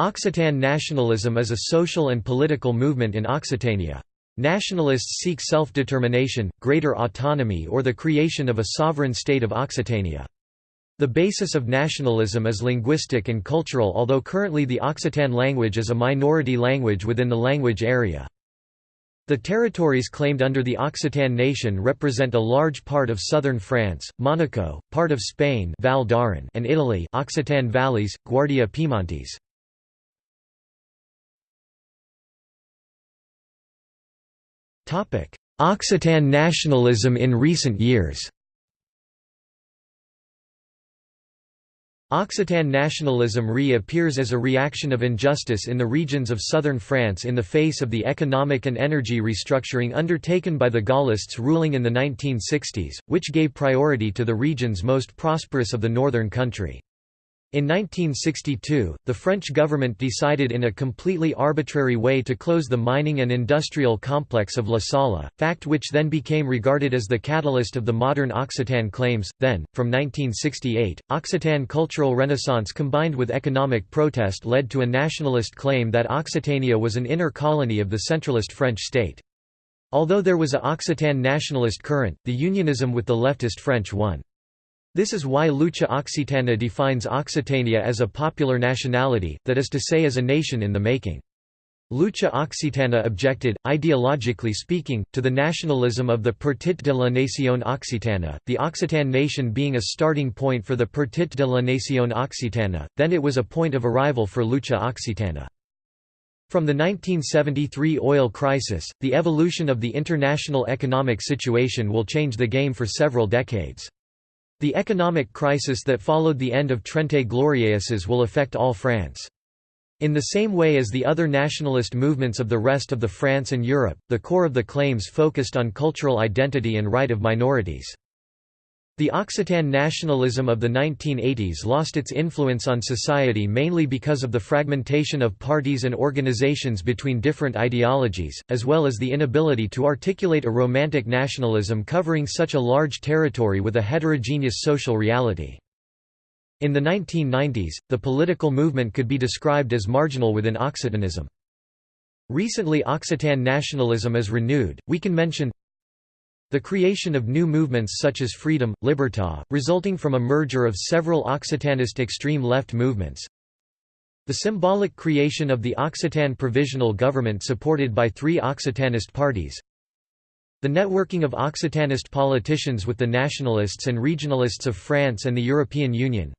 Occitan nationalism is a social and political movement in Occitania. Nationalists seek self-determination, greater autonomy or the creation of a sovereign state of Occitania. The basis of nationalism is linguistic and cultural although currently the Occitan language is a minority language within the language area. The territories claimed under the Occitan nation represent a large part of southern France, Monaco, part of Spain Val and Italy Occitan valleys, Guardia Piemontese. Occitan nationalism in recent years Occitan nationalism re-appears as a reaction of injustice in the regions of southern France in the face of the economic and energy restructuring undertaken by the Gaullists ruling in the 1960s, which gave priority to the regions most prosperous of the northern country. In 1962, the French government decided in a completely arbitrary way to close the mining and industrial complex of La Salle, fact which then became regarded as the catalyst of the modern Occitan claims. Then, from 1968, Occitan cultural renaissance combined with economic protest led to a nationalist claim that Occitania was an inner colony of the centralist French state. Although there was a Occitan nationalist current, the unionism with the leftist French won. This is why Lucha Occitana defines Occitania as a popular nationality, that is to say as a nation in the making. Lucha Occitana objected, ideologically speaking, to the nationalism of the Partit de la Nacion Occitana, the Occitan nation being a starting point for the Partit de la Nacion Occitana, then it was a point of arrival for Lucha Occitana. From the 1973 oil crisis, the evolution of the international economic situation will change the game for several decades. The economic crisis that followed the end of Trente Glorieuses will affect all France. In the same way as the other nationalist movements of the rest of the France and Europe, the core of the claims focused on cultural identity and right of minorities. The Occitan nationalism of the 1980s lost its influence on society mainly because of the fragmentation of parties and organizations between different ideologies, as well as the inability to articulate a romantic nationalism covering such a large territory with a heterogeneous social reality. In the 1990s, the political movement could be described as marginal within Occitanism. Recently Occitan nationalism is renewed, we can mention the creation of new movements such as Freedom, Libertà, resulting from a merger of several Occitanist extreme left movements. The symbolic creation of the Occitan Provisional Government supported by three Occitanist parties. The networking of Occitanist politicians with the nationalists and regionalists of France and the European Union.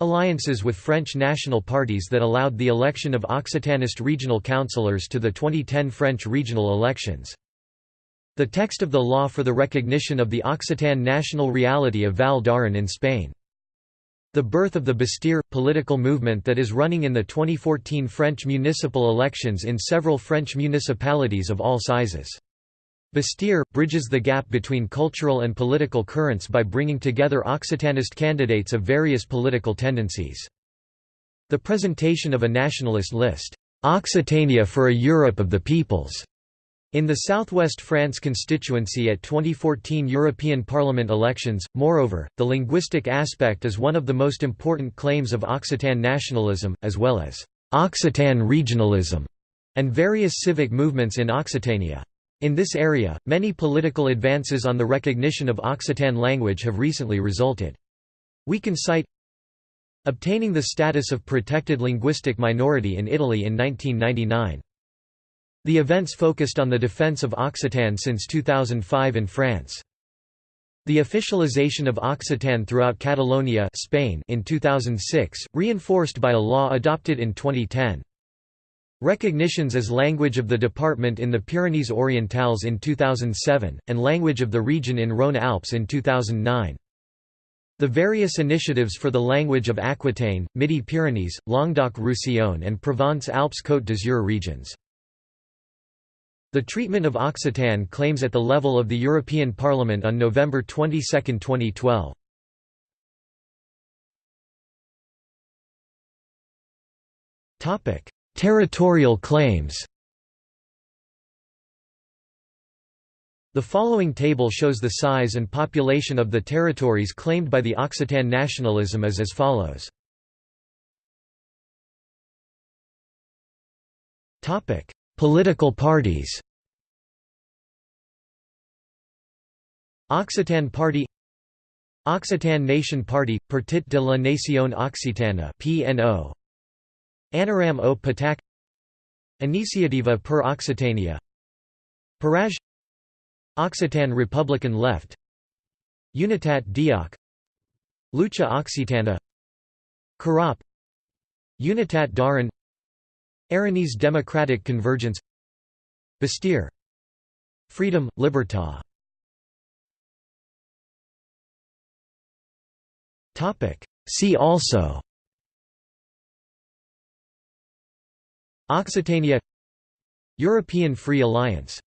Alliances with French national parties that allowed the election of Occitanist regional councillors to the 2010 French regional elections. The text of the law for the recognition of the Occitan national reality of Val d'Aran in Spain. The birth of the Bastir – political movement that is running in the 2014 French municipal elections in several French municipalities of all sizes. Bastir – bridges the gap between cultural and political currents by bringing together Occitanist candidates of various political tendencies. The presentation of a nationalist list, "'Occitania for a Europe of the Peoples' In the southwest France constituency at 2014 European Parliament elections, moreover, the linguistic aspect is one of the most important claims of Occitan nationalism, as well as Occitan regionalism, and various civic movements in Occitania. In this area, many political advances on the recognition of Occitan language have recently resulted. We can cite obtaining the status of protected linguistic minority in Italy in 1999. The events focused on the defense of Occitan since 2005 in France. The officialization of Occitan throughout Catalonia Spain in 2006, reinforced by a law adopted in 2010. Recognitions as language of the department in the Pyrenees Orientales in 2007, and language of the region in Rhône-Alpes in 2009. The various initiatives for the language of Aquitaine, Midi-Pyrenees, Languedoc-Roussillon and Provence-Alpes-Côte d'Azur regions. The treatment of Occitan claims at the level of the European Parliament on November 22, 2012. Topic: Territorial claims The following table shows the size and population of the territories claimed by the Occitan nationalism as as follows. Political parties. Occitan Party Occitan Nation Party, Partit de la Nacion Occitana PNO Anaram Au Patac Iniciativa per Occitania. Paraj Occitan Republican Left. Unitat Dioc Lucha Occitana. Carap Unitat d'Aran Aranese Democratic Convergence Bastir Freedom, Libertà See also. Occitania. European Free Alliance